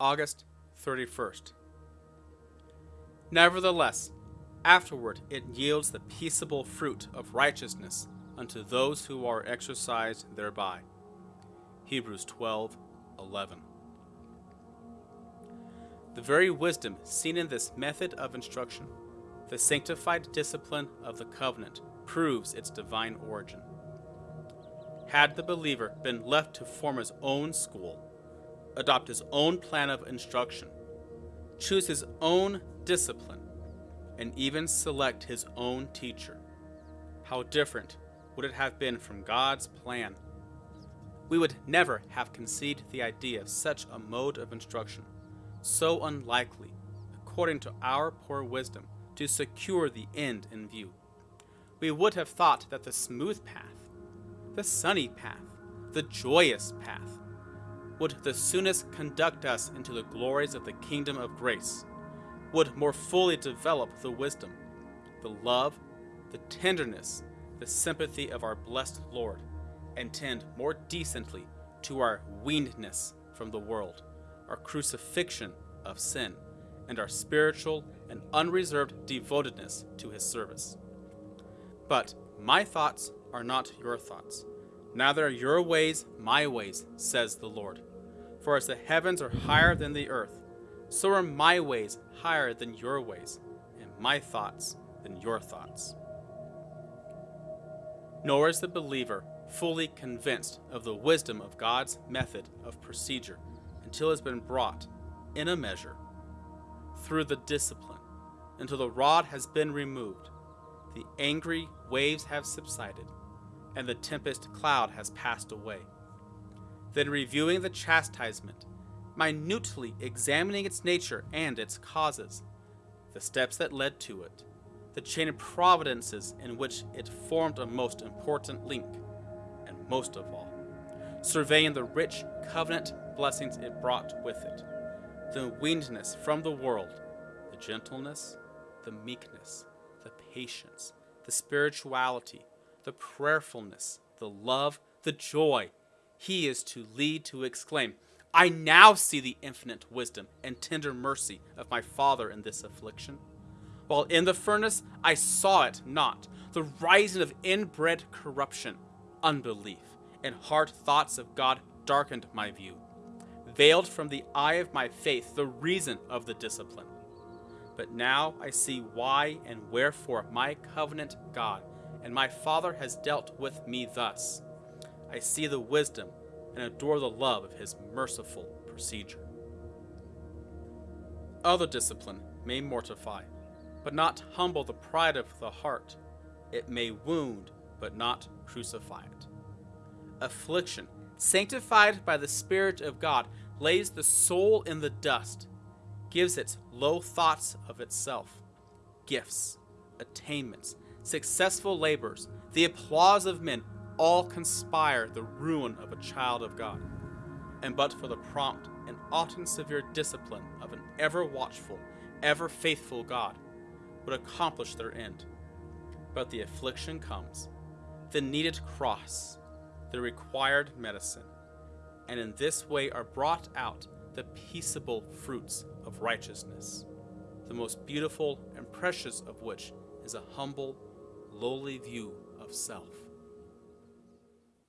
August 31st. Nevertheless, afterward it yields the peaceable fruit of righteousness unto those who are exercised thereby. Hebrews 12 11. The very wisdom seen in this method of instruction, the sanctified discipline of the covenant, proves its divine origin. Had the believer been left to form his own school, adopt his own plan of instruction, choose his own discipline, and even select his own teacher, how different would it have been from God's plan? We would never have conceived the idea of such a mode of instruction, so unlikely, according to our poor wisdom, to secure the end in view. We would have thought that the smooth path, the sunny path, the joyous path, would the soonest conduct us into the glories of the kingdom of grace, would more fully develop the wisdom, the love, the tenderness, the sympathy of our blessed Lord, and tend more decently to our weanedness from the world, our crucifixion of sin, and our spiritual and unreserved devotedness to his service. But my thoughts are not your thoughts, neither are your ways my ways, says the Lord. For as the heavens are higher than the earth, so are my ways higher than your ways, and my thoughts than your thoughts. Nor is the believer fully convinced of the wisdom of God's method of procedure until it has been brought, in a measure, through the discipline, until the rod has been removed, the angry waves have subsided, and the tempest cloud has passed away. Then, reviewing the chastisement, minutely examining its nature and its causes, the steps that led to it, the chain of providences in which it formed a most important link, and most of all, surveying the rich covenant blessings it brought with it, the weanedness from the world, the gentleness, the meekness, the patience, the spirituality, the prayerfulness, the love, the joy, he is to lead to exclaim, I now see the infinite wisdom and tender mercy of my Father in this affliction. While in the furnace, I saw it not, the rising of inbred corruption, unbelief, and hard thoughts of God darkened my view, veiled from the eye of my faith the reason of the discipline. But now I see why and wherefore my covenant God and my Father has dealt with me thus. I see the wisdom and adore the love of his merciful procedure. Other discipline may mortify, but not humble the pride of the heart. It may wound, but not crucify it. Affliction, sanctified by the Spirit of God, lays the soul in the dust, gives it low thoughts of itself, gifts, attainments, successful labors, the applause of men, all conspire the ruin of a child of God. And but for the prompt and often severe discipline of an ever watchful, ever faithful God, would accomplish their end. But the affliction comes, the needed cross, the required medicine, and in this way are brought out the peaceable fruits of righteousness, the most beautiful and precious of which is a humble, lowly view of self.